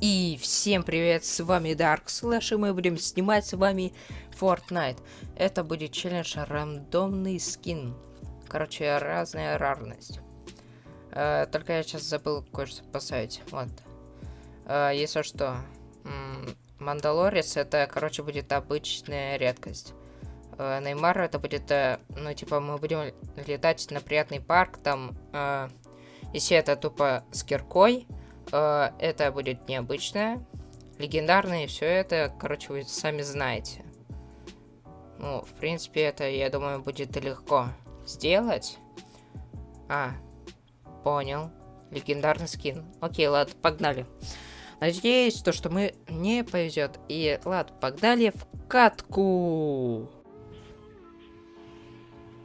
И всем привет, с вами Dark Slash, и мы будем снимать с вами Fortnite. Это будет челлендж рандомный скин. Короче, разная рарность. Э, только я сейчас забыл кое-что поставить. Вот. Э, если что, Мандалорец это, короче, будет обычная редкость. Э, Неймар это будет, э, ну, типа, мы будем летать на приятный парк, там, э, если это тупо с киркой, Э, это будет необычное, легендарное, и все это, короче, вы сами знаете. Ну, в принципе, это, я думаю, будет легко сделать. А, понял. Легендарный скин. Окей, ладно, погнали. Надеюсь, то, что мы не повезет. И ладно, погнали в катку.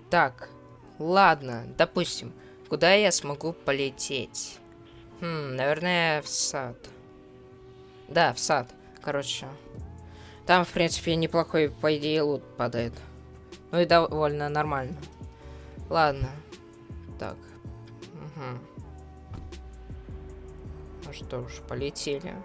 Так, ладно, допустим, куда я смогу полететь? Хм, наверное, в сад. Да, в сад. Короче. Там, в принципе, неплохой, по идее, лут падает. Ну и довольно нормально. Ладно. Так. Угу. Ну что ж, полетели.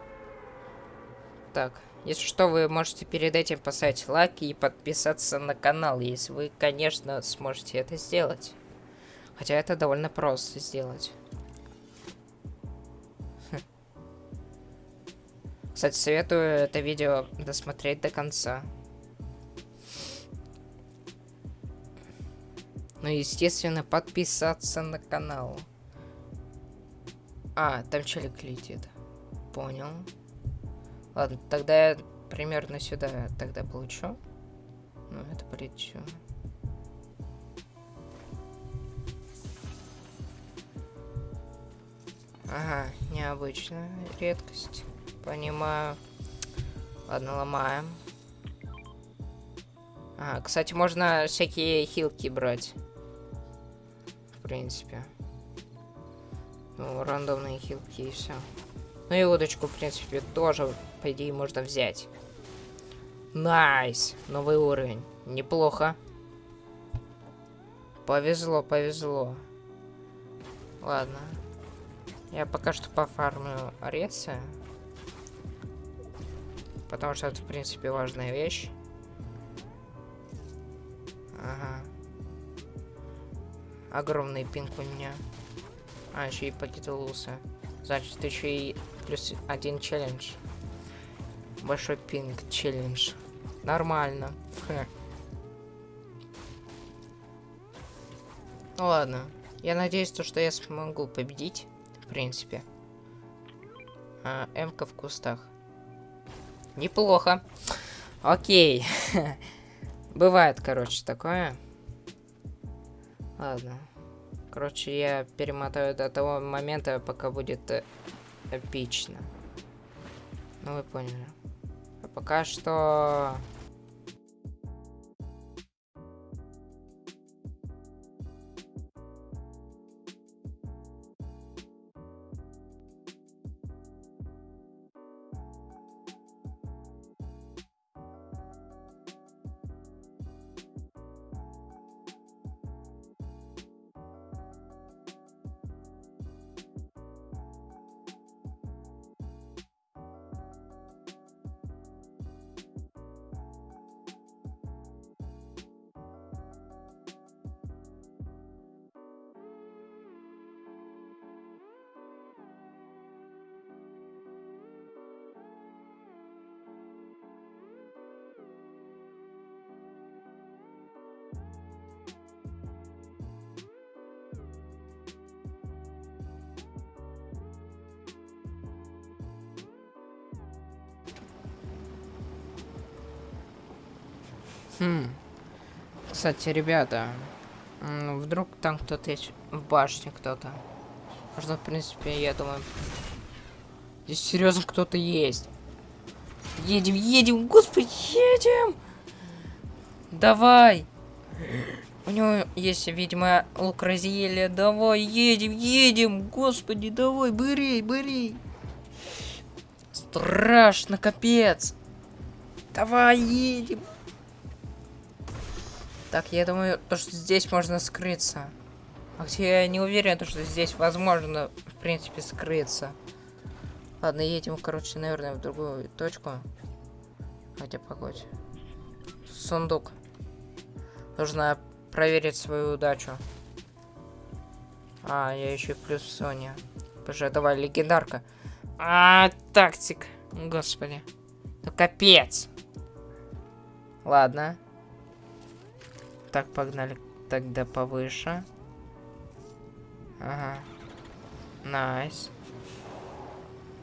Так, если что, вы можете перед этим поставить лайк и подписаться на канал, если вы, конечно, сможете это сделать. Хотя это довольно просто сделать. Кстати, советую это видео досмотреть до конца. Ну естественно, подписаться на канал. А, там челик летит. Понял. Ладно, тогда я примерно сюда тогда получу. Ну, это полечу. Ага, необычная редкость. Понимаю. Ладно, ломаем. А, кстати, можно всякие хилки брать. В принципе. Ну, рандомные хилки и все. Ну и удочку, в принципе, тоже, по идее, можно взять. Nice! Новый уровень. Неплохо. Повезло, повезло. Ладно. Я пока что пофармлю ресы. Потому что это, в принципе, важная вещь. Ага. Огромный пинг у меня. А, еще и покидался. Значит, еще и плюс один челлендж. Большой пинг челлендж. Нормально. Ха. Ну ладно. Я надеюсь, то, что я смогу победить. В принципе. А, М-ка в кустах. Неплохо. Окей. Бывает, короче, такое. Ладно. Короче, я перемотаю до того момента, пока будет э, эпично. Ну, вы поняли. А пока что... Хм. Кстати, ребята, вдруг там кто-то есть в башне кто-то. Можно, в принципе, я думаю... Здесь серьезно кто-то есть. Едем, едем, господи, едем! Давай! У него есть, видимо, лук разъели. Давай, едем, едем! Господи, давай, бери, бери! Страшно, капец! Давай, едем! Так, я думаю, то, что здесь можно скрыться. А хотя я не уверен, то, что здесь возможно, в принципе, скрыться. Ладно, едем, короче, наверное, в другую точку. Хотя, погодь. Сундук. Нужно проверить свою удачу. А, я еще плюс Соня. Боже, давай, легендарка. А, тактик. Господи. Ну, капец. Ладно. Так, погнали тогда повыше. Ага. Nice.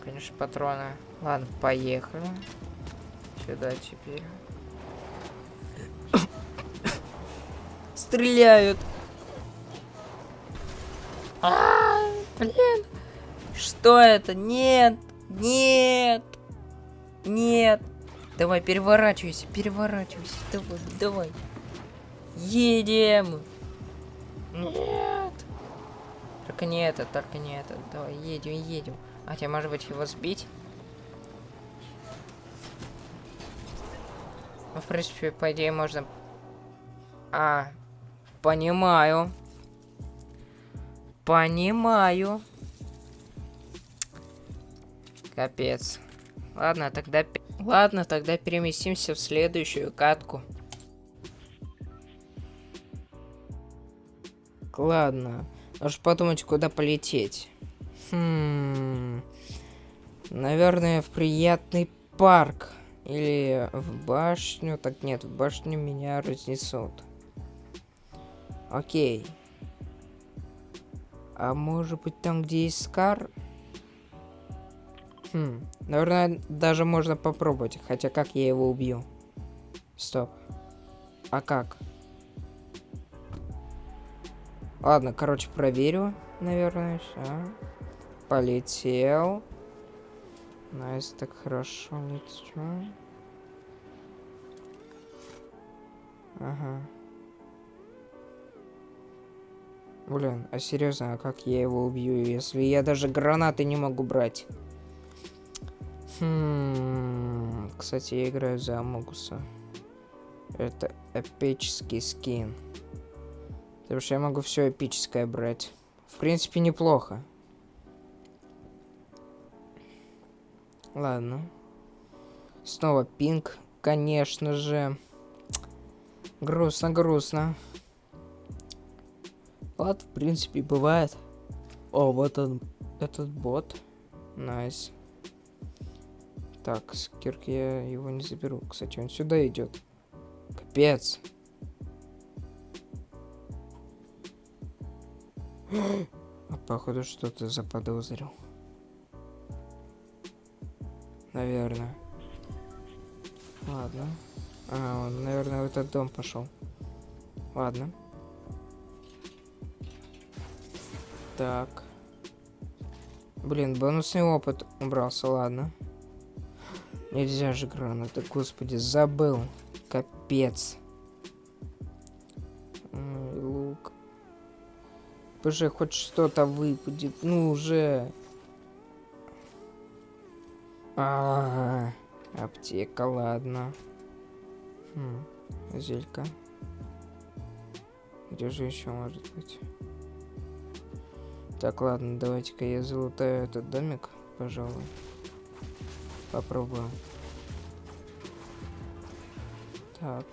Конечно, патроны. Ладно, поехали. Сюда теперь. Стреляют. А, блин. Что это? Нет. Нет. Нет. Давай, переворачивайся, переворачивайся. Давай, давай. Едем. Нет. Только не это, только не это. Давай, едем, едем. А тебе, может быть, его сбить? Ну, в принципе, по идее, можно... А, понимаю. Понимаю. Капец. Ладно, тогда... Ладно, тогда переместимся в следующую катку. Ладно. Нужно подумать, куда полететь. Хм... Наверное, в приятный парк. Или в башню. Так нет, в башню меня разнесут. Окей. А может быть там, где есть Скар? Хм, наверное, даже можно попробовать. Хотя как я его убью? Стоп. А как? Ладно, короче, проверю, наверное, все. Полетел. Nice, так хорошо лечу. Ага. Блин, а серьезно, а как я его убью, если я даже гранаты не могу брать? Хм, кстати, я играю за Амогуса. Это эпический скин. Потому что я могу все эпическое брать. В принципе, неплохо. Ладно. Снова пинг, конечно же. Грустно, грустно. Ладно, в принципе, бывает. О, вот он, этот бот. Nice. Так, с кирки я его не заберу. Кстати, он сюда идет. Капец. А походу что-то заподозрил. Наверное. Ладно. А, он, наверное, в этот дом пошел. Ладно. Так. Блин, бонусный опыт убрался, ладно. Нельзя же гранаты, господи, забыл. Капец. Уже хоть что-то выпадет. Ну уже. А, -а, -а аптека, ладно. Хм, зелька. Где же еще может быть? Так, ладно, давайте-ка я залутаю этот домик, пожалуй. Попробуем. Так.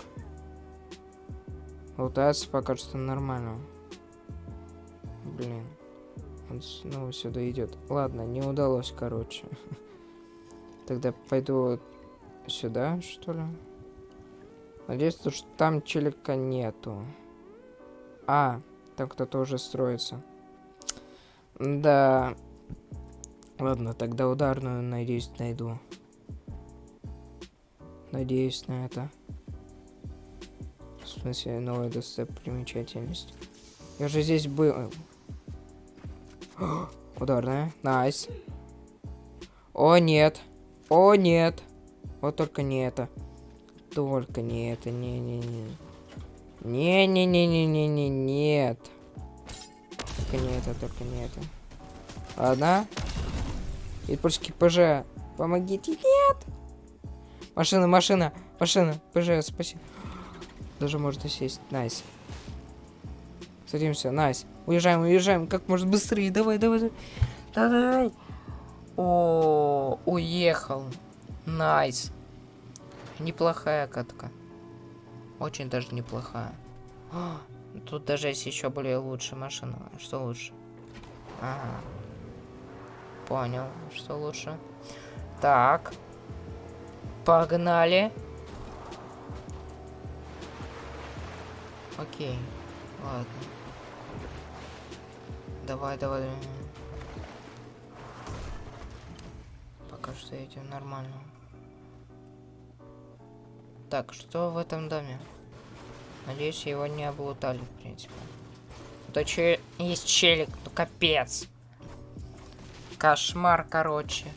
Лутается пока что нормально. Блин. Он снова сюда идет. Ладно, не удалось, короче. Тогда пойду сюда, что ли? Надеюсь, что там челика нету. А, там кто-то уже строится. Да. Ладно, тогда ударную, надеюсь, найду. Надеюсь на это. В смысле, новая достопримечательность. Я же здесь был. Ударная. Nice. О, нет. О, нет. Вот только не это. Только не это. Не-не-не. Не-не-не-не-не-не. Нет. Только не это, только не это. Ладно. И польский ПЖ. Помогите. Нет. Машина, машина, машина. ПЖ, спасибо. Даже можно сесть. Nice. Садимся, nice. Уезжаем, уезжаем. Как можно быстрее. Давай, давай, давай. О, уехал. Nice. Неплохая катка. Очень даже неплохая. О, тут даже есть еще более лучшая машина. Что лучше? Ага. Понял, что лучше. Так. Погнали. Окей. Ладно. Давай, давай. Пока что идем нормально. Так, что в этом доме? Надеюсь, его не облутали, в принципе. Да че есть челик, ну капец. Кошмар, короче.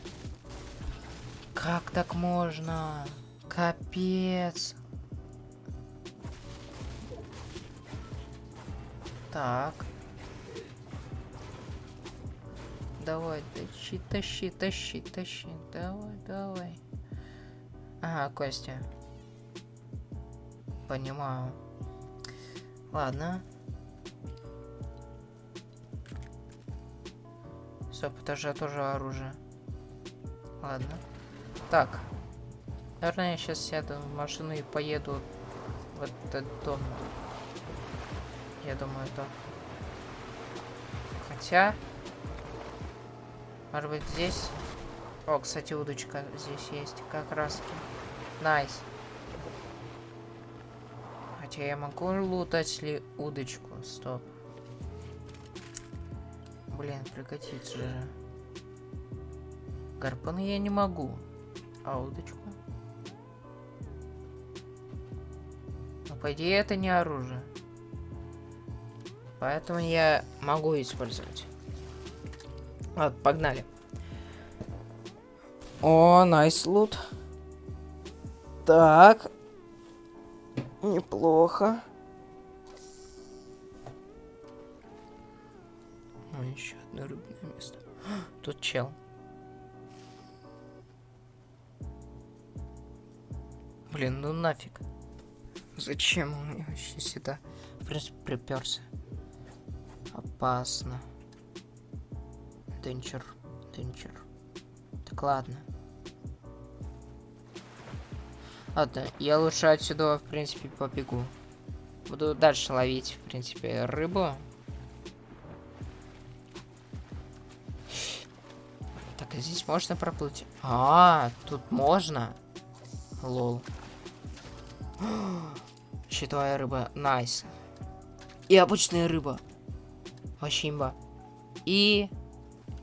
Как так можно? Капец. Так. Давай, тащи, тащи, тащи, тащи. Давай, давай. Ага, Костя. Понимаю. Ладно. Стоп, это же тоже оружие. Ладно. Так. Наверное, я сейчас сяду в машину и поеду в этот дом. Я думаю, это... Хотя... Может быть, здесь... О, кстати, удочка здесь есть. Как раз nice. Хотя я могу лутать ли удочку? Стоп. Блин, пригодится же. Гарпуны я не могу. А удочку? Но по идее это не оружие. Поэтому я могу использовать. Ладно, погнали. О, найс лут. Так. Неплохо. О, еще одно рыбное место. Тут чел. Блин, ну нафиг. Зачем он мне вообще сюда? В принципе, приперся. Опасно. Денчер. Денчер. Так ладно. Ладно, я лучше отсюда, в принципе, побегу. Буду дальше ловить, в принципе, рыбу. Так, а здесь можно проплыть? А, тут можно? Lol. Щитовая рыба. Nice. И обычная рыба. Вообще имба. И...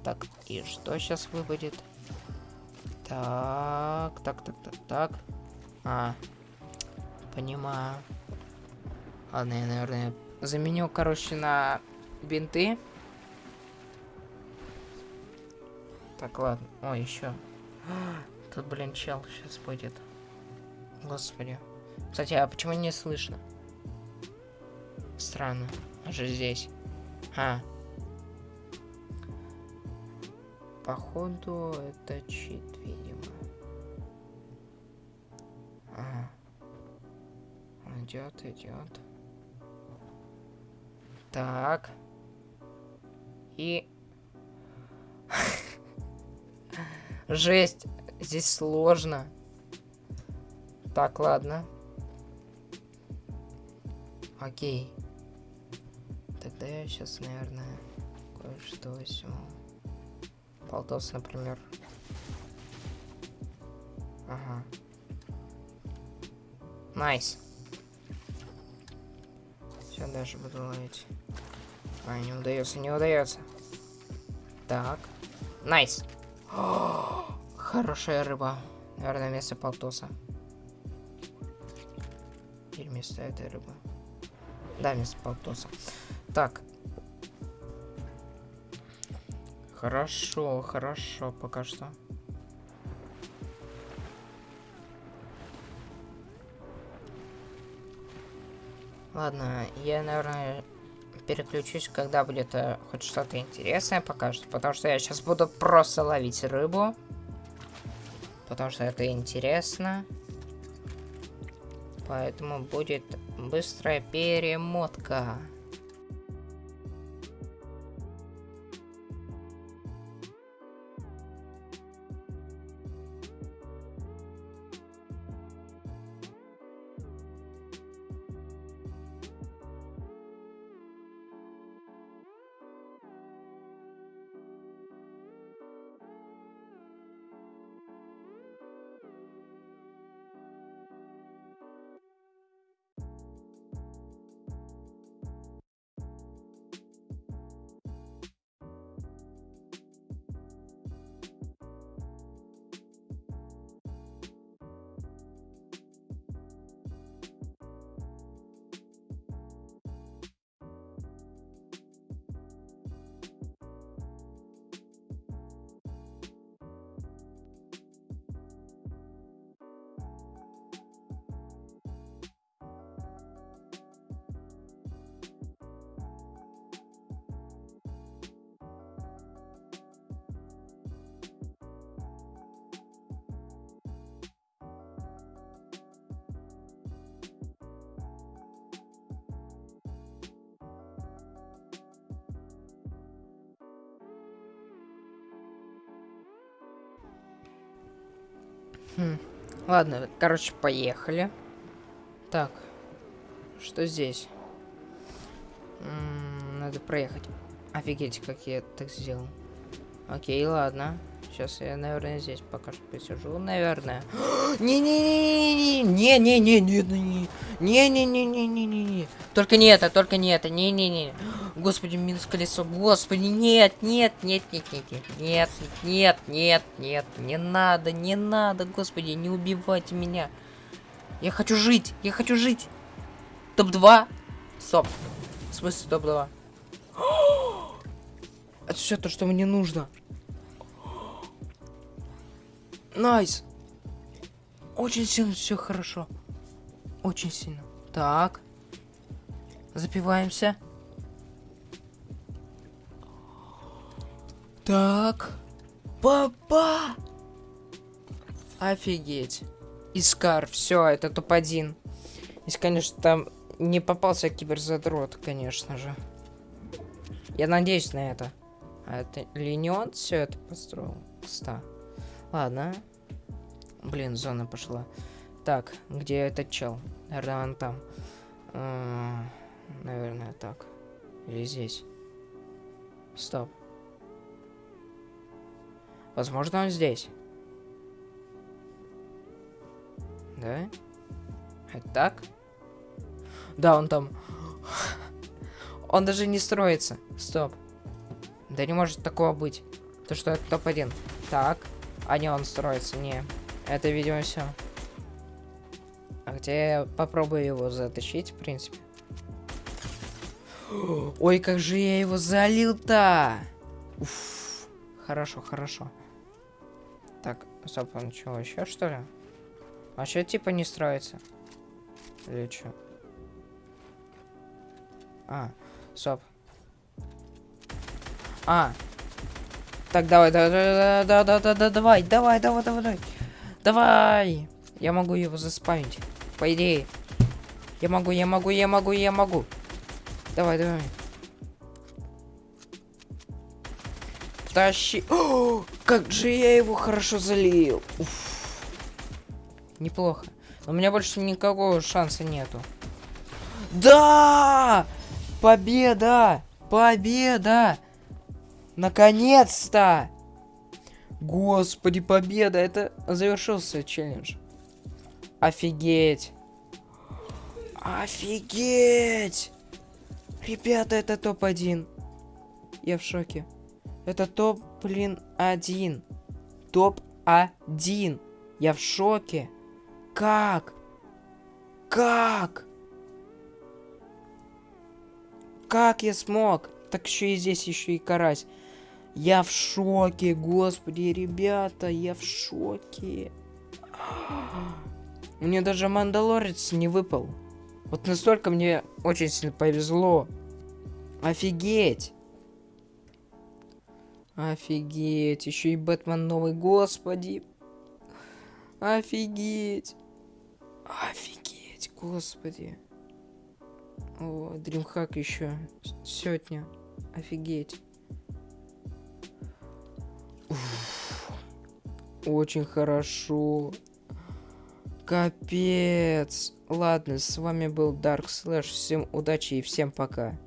Так, и что сейчас выпадет? Так, так, так, так, так. А, понимаю. Ладно, я, наверное, заменю, короче, на бинты. Так, ладно. О, еще. Тут, блин, чел сейчас будет. Господи. Кстати, а почему не слышно? Странно. Он здесь. А. Походу, это чит, видимо. Ага. Идет, идет. Так. И... Жесть. Здесь сложно. Так, ладно. Окей. Тогда я сейчас, наверное, кое-что возьму. Полтос, например. Ага. Nice. Все, даже буду ловить. А, не удается, не удается. Так. Nice. Хорошая рыба. Наверное, вместо полтоса. Или вместо этой рыбы. Да, вместо полтоса. Так. Хорошо, хорошо, пока что. Ладно, я, наверное, переключусь, когда будет э, хоть что-то интересное пока что. Потому что я сейчас буду просто ловить рыбу. Потому что это интересно. Поэтому будет быстрая перемотка. Хм. Ладно, короче, поехали. Так, что здесь? М -м, надо проехать. Офигеть, как я так сделал. Окей, ладно. Сейчас я, наверное, здесь пока что посижу, наверное. Не-не-не-не-не-не-не-не-не. Не-не-не-не-не-не. Только не это, только не это. Не-не-не. Господи, минус колесо. Господи, нет, нет, нет, нет, нет, нет, нет, нет, нет, не надо, не надо, господи, не убивайте меня. Я хочу жить, я хочу жить. Топ-2. Стоп. В смысле топ-2? Это все то, что мне нужно. Nice. Очень сильно все хорошо. Очень сильно. Так. Запиваемся. Так. Папа! Офигеть. Искар, все, это топ-1. Если, конечно, там не попался киберзадрот, конечно же. Я надеюсь на это. А это ли не он все это построил? Ста. Ладно. Блин, зона пошла. Так, где этот чел? Наверное, он там. Наверное, так. Или здесь. Стоп. Возможно, он здесь. Да? Это так? Да, он там. Он даже не строится. Стоп. Да не может такого быть. То, что это топ-1. Так. А не, он строится. Не. Это, видимо, все. А где я попробую его затащить, в принципе. Ой, как же я его залил-то! Хорошо, хорошо. Так, стоп, он что, еще что ли? А что типа не строится? Или что? А, стоп. А. Так, давай, давай, давай, давай, давай, давай, давай, давай, давай. Я могу его заспамить. По идее. Я могу, я могу, я могу, я могу. Давай, давай. Тащи. О, как же я его хорошо залил. Уф. Неплохо. Но у меня больше никакого шанса нету. Да! Победа! Победа! Наконец-то! Господи, победа! Это завершился челлендж. Офигеть! Офигеть! Ребята, это топ-1. Я в шоке. Это топ, блин, один. Топ-1. Я в шоке. Как? Как? Как я смог? Так еще и здесь еще и карась. Я в шоке, господи, ребята, я в шоке. Мне даже Мандалорец не выпал. Вот настолько мне очень сильно повезло. Офигеть. Офигеть. Еще и Бэтмен новый, господи. Офигеть. Офигеть, господи. О, Дримхак еще. Сотня. Офигеть. Очень хорошо. Капец. Ладно, с вами был Dark Slash. Всем удачи и всем пока.